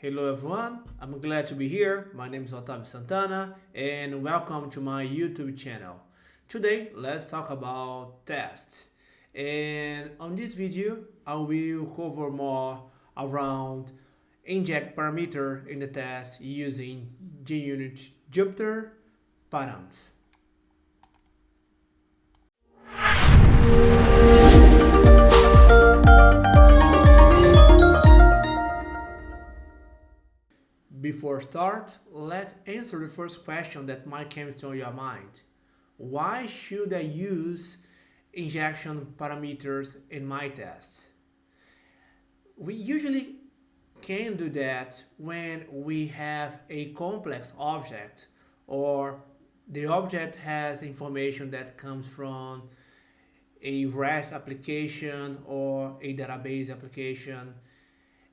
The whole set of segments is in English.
Hello everyone, I'm glad to be here. My name is Otavio Santana and welcome to my YouTube channel. Today, let's talk about tests. And on this video, I will cover more around inject parameter in the test using JUnit Jupiter params. Before start, let's answer the first question that might come to your mind. Why should I use injection parameters in my tests? We usually can do that when we have a complex object or the object has information that comes from a REST application or a database application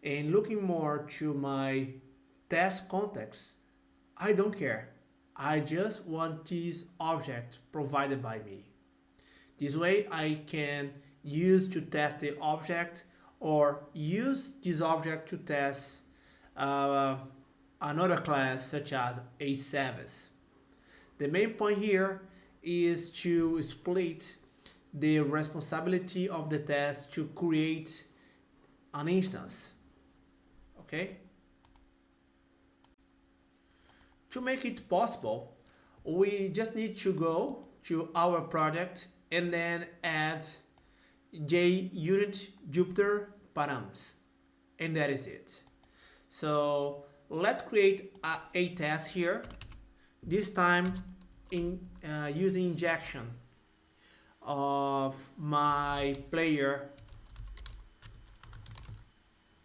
and looking more to my test context, I don't care. I just want this object provided by me. This way I can use to test the object or use this object to test uh, another class such as a service. The main point here is to split the responsibility of the test to create an instance. Okay? To make it possible, we just need to go to our project and then add JUnit Jupiter params. And that is it. So let's create a, a test here, this time in uh, using injection of my player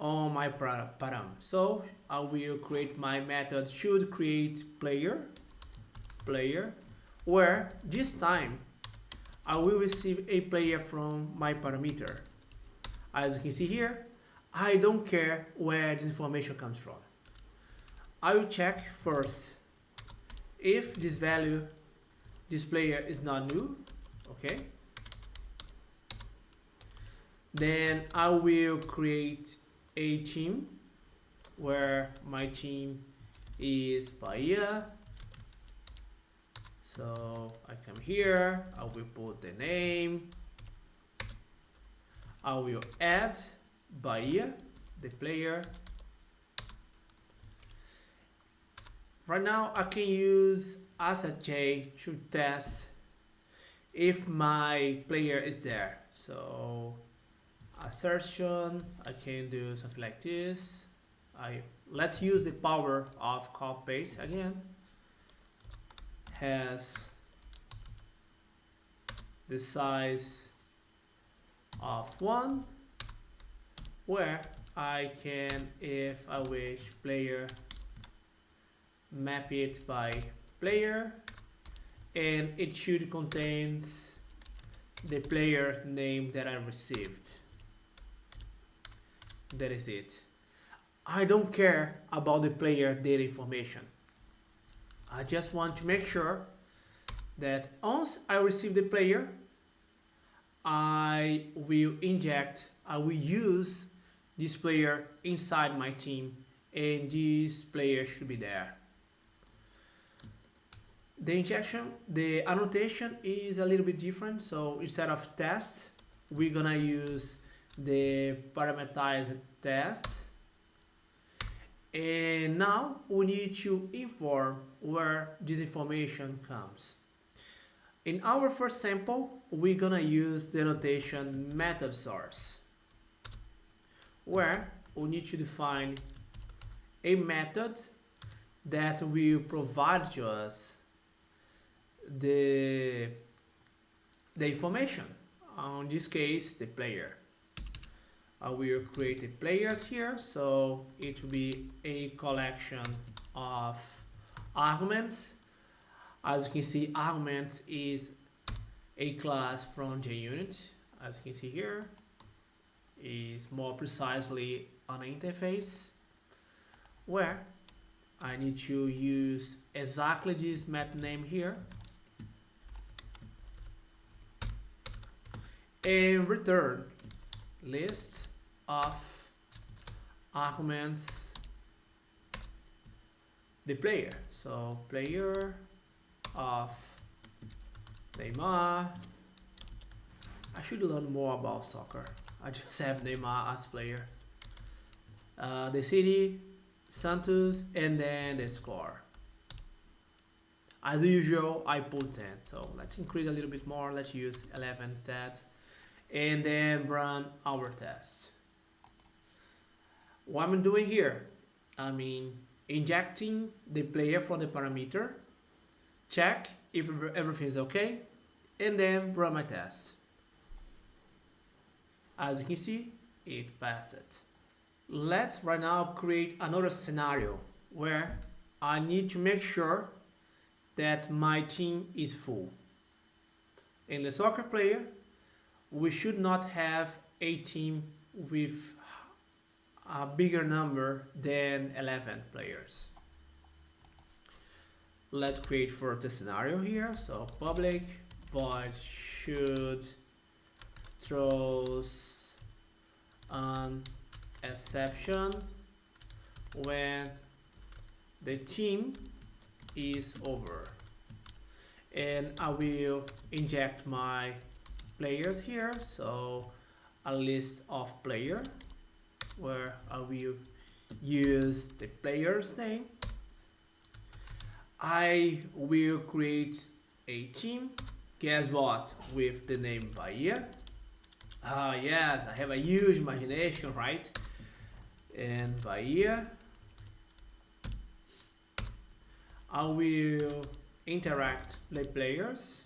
on my param. So I will create my method should create player player where this time I will receive a player from my parameter. As you can see here, I don't care where this information comes from. I will check first if this value, this player is not new, okay? Then I will create a team where my team is Bahia. So I come here, I will put the name. I will add Bahia, the player. Right now I can use AssertJ to test if my player is there. So assertion I can do something like this. I let's use the power of copy again. Has the size of one where I can if I wish player map it by player. And it should contains the player name that I received that is it. I don't care about the player data information. I just want to make sure that once I receive the player, I will inject, I will use this player inside my team and this player should be there. The injection, the annotation is a little bit different. So instead of tests, we're gonna use the parameterized test and now we need to inform where this information comes. In our first sample, we're gonna use the notation method source, where we need to define a method that will provide to us the, the information, on this case, the player uh, we will create a players here so it will be a collection of arguments. As you can see arguments is a class from JUnit as you can see here is more precisely an interface where I need to use exactly this method name here. And return list of arguments the player. So player of Neymar. I should learn more about soccer. I just have Neymar as player. Uh, the city, Santos, and then the score. As usual, I put 10. So let's increase a little bit more. Let's use 11 set. And then run our test. What I'm doing here, I mean, injecting the player from the parameter, check if everything is okay, and then run my test. As you can see, it passed. Let's right now create another scenario where I need to make sure that my team is full. In the soccer player, we should not have a team with a bigger number than 11 players. Let's create for the scenario here. So public void should throws an exception when the team is over and I will inject my players here so a list of player where I will use the player's name. I will create a team. Guess what? With the name Bahia. Ah yes I have a huge imagination right? And Bahia. I will interact the players.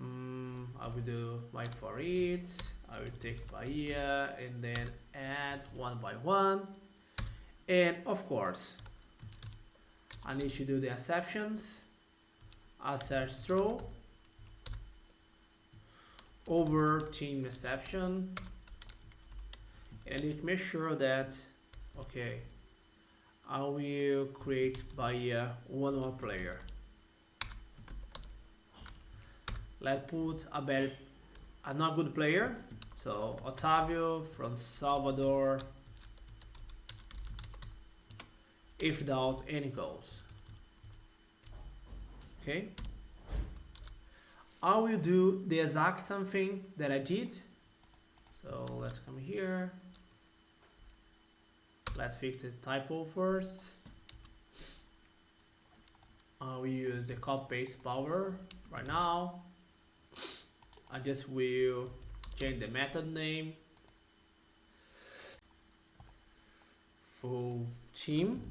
Mm, I will do my for it. I will take by Bahia and then add one by one. And of course, I need to do the exceptions. Assert throw over team exception. And I need to make sure that, okay, I will create by uh, one more player. Let's put a bad, a not good player. So Otavio from Salvador. If without any goals. Okay. I will do the exact same thing that I did. So let's come here let's fix this typo first uh, we use the copy paste power right now I just will change the method name. Full team.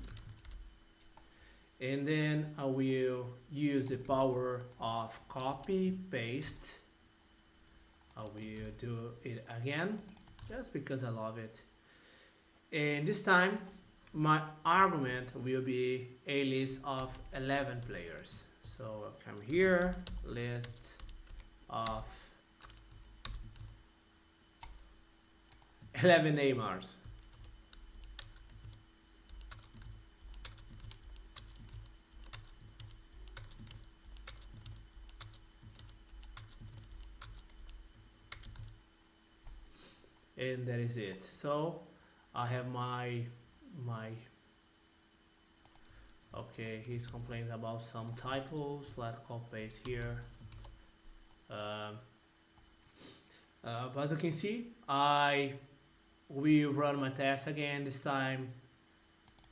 And then I will use the power of copy paste. I will do it again just because I love it. And this time my argument will be a list of 11 players. So I'll come here list of 11 Neymars. And that is it. So I have my my okay he's complaining about some typos. Let's copy paste here. Um, uh, but as you can see I will run my test again this time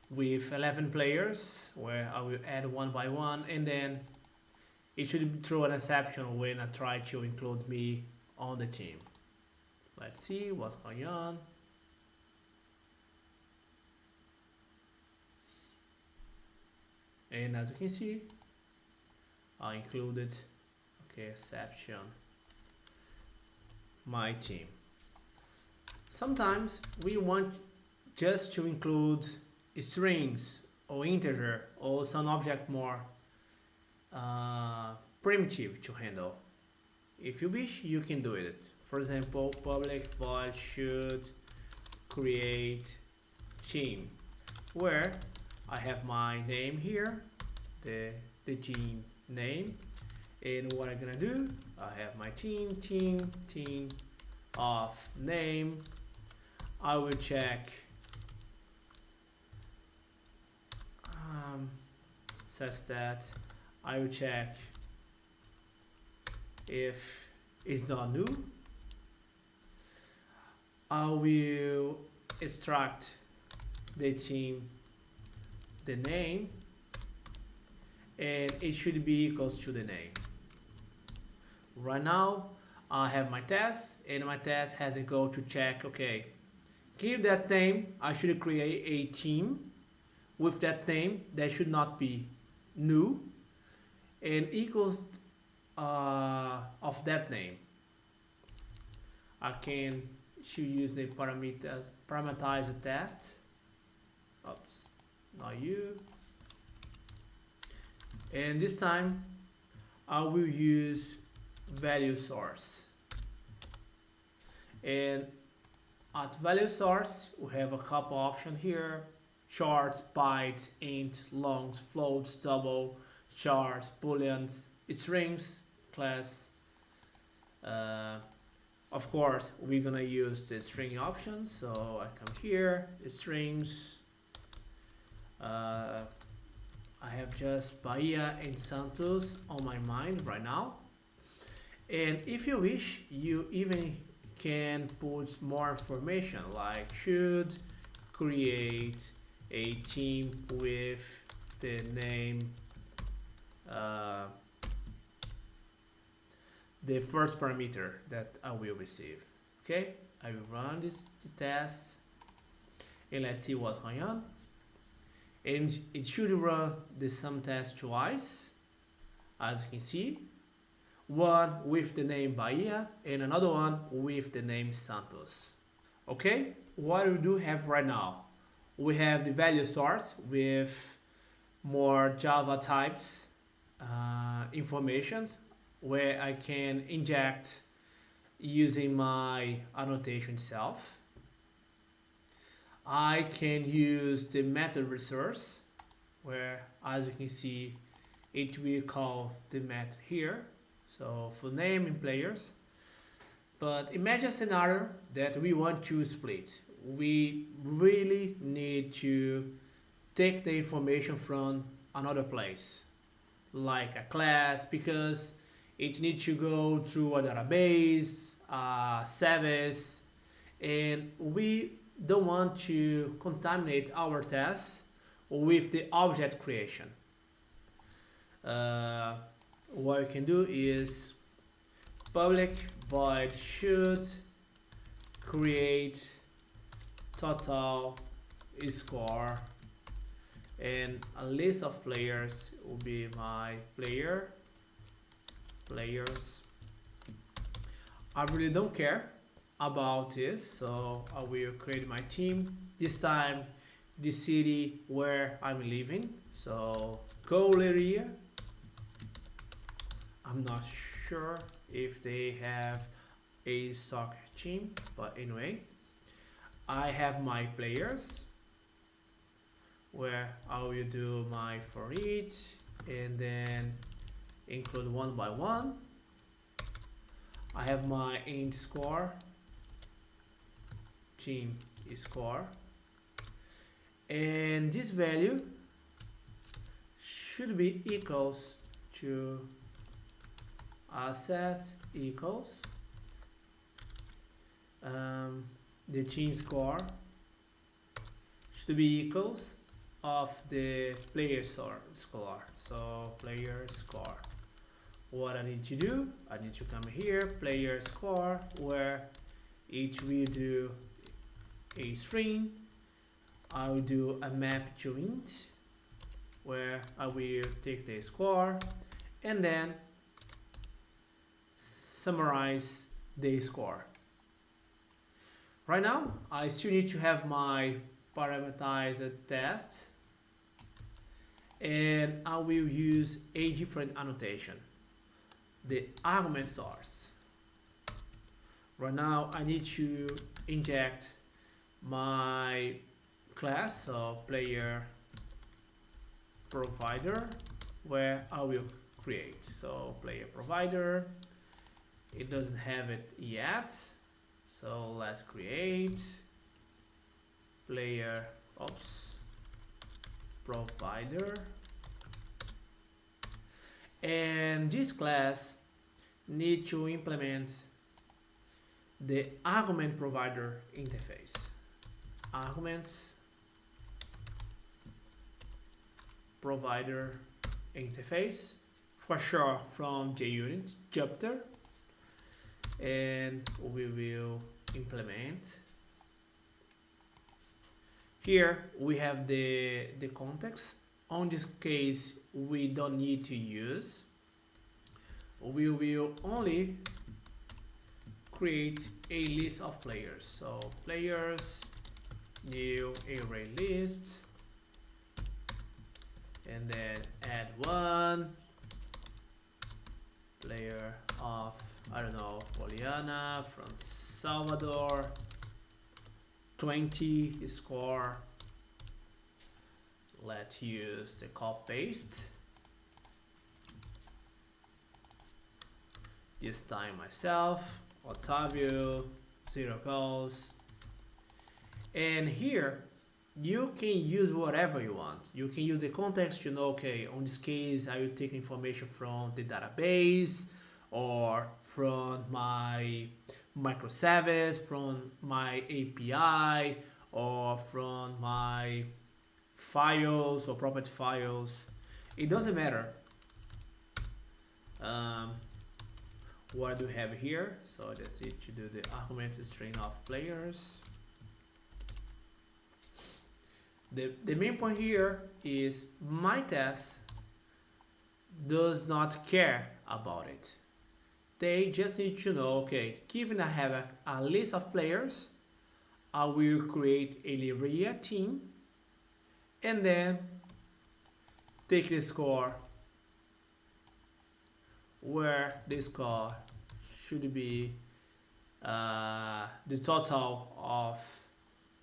with 11 players where I will add one by one and then it should throw an exception when I try to include me on the team. Let's see what's going on. And as you can see I included okay exception my team sometimes we want just to include strings or integer or some object more uh, primitive to handle if you wish you can do it for example public void should create team where I have my name here, the, the team name. And what I'm gonna do, I have my team, team, team of name. I will check um, such that I will check if it's not new. I will extract the team, the name, and it should be equals to the name. Right now, I have my test, and my test has a goal to check, okay, give that name, I should create a team with that name that should not be new and equals uh, of that name. I can should use the parameters parameterize the test. Oops, not you. And this time I will use value source. And at value source we have a couple options here shorts, bytes, int, longs, floats, double, chars, booleans, strings, class. Uh, of course, we're gonna use the string option. So I come here, strings. Uh, I have just Bahia and Santos on my mind right now. And if you wish, you even can put more information like should create a team with the name uh, the first parameter that I will receive. Okay, I will run this test and let's see what's going on. And it should run the sum test twice, as you can see. One with the name Bahia and another one with the name Santos. Okay, what we do have right now? we have the value source with more Java types uh, informations where I can inject using my annotation itself. I can use the method resource where as you can see it will call the method here so for name and players. But imagine a scenario that we want to split. We really need to take the information from another place like a class because it needs to go through a database a service and we don't want to contaminate our tests with the object creation. Uh, what we can do is public void should create total score. And a list of players will be my player players. I really don't care about this so I will create my team this time the city where I'm living. So goal area I'm not sure if they have a soccer team but anyway I have my players where I will do my for each and then include one by one. I have my int score, team score, and this value should be equals to asset equals um, the team score should be equals of the player score so player score what I need to do I need to come here player score where each will do a string. I will do a map to int where I will take the score and then summarize the score Right now, I still need to have my parameterized test and I will use a different annotation, the argument source. Right now, I need to inject my class, so player provider, where I will create. So player provider, it doesn't have it yet. So let's create player oops provider. And this class need to implement the argument provider interface. Arguments provider interface for sure from JUnit Jupiter and we will implement. Here we have the the context. On this case we don't need to use. We will only create a list of players. So players new array list and then add one player of I don't know Poliana from Salvador 20 score. Let's use the copy paste this time myself Otavio zero goals. And here you can use whatever you want. You can use the context to know okay on this case I will take information from the database or from my microservice from my API or from my files or property files. It doesn't matter. Um, what do we have here so that's it to do the argument string of players. The, the main point here is my test does not care about it they just need to know, okay, given I have a, a list of players, I will create a Livrea team and then take the score where the score should be uh, the total of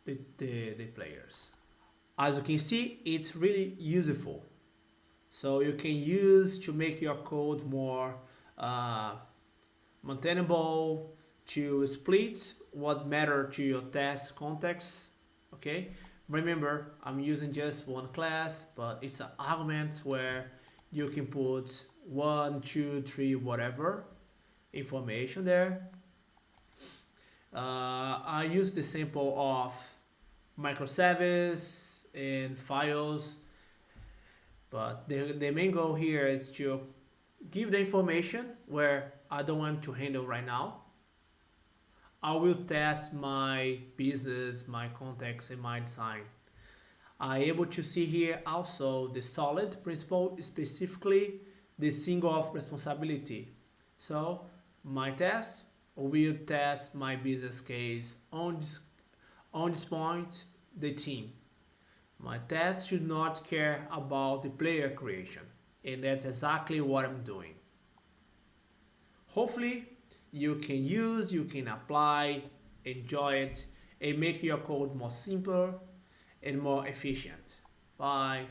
the, the, the players. As you can see, it's really useful. So you can use to make your code more uh, maintainable to split what matter to your test context okay? Remember i'm using just one class but it's an argument where you can put one two three whatever information there. Uh, i use the sample of microservice and files but the, the main goal here is to give the information where I don't want to handle right now. I will test my business, my context, and my design. I able to see here also the solid principle, specifically the single of responsibility. So my test will test my business case on this, on this point, the team. My test should not care about the player creation. And that's exactly what I'm doing hopefully you can use, you can apply, enjoy it, and make your code more simple and more efficient. Bye.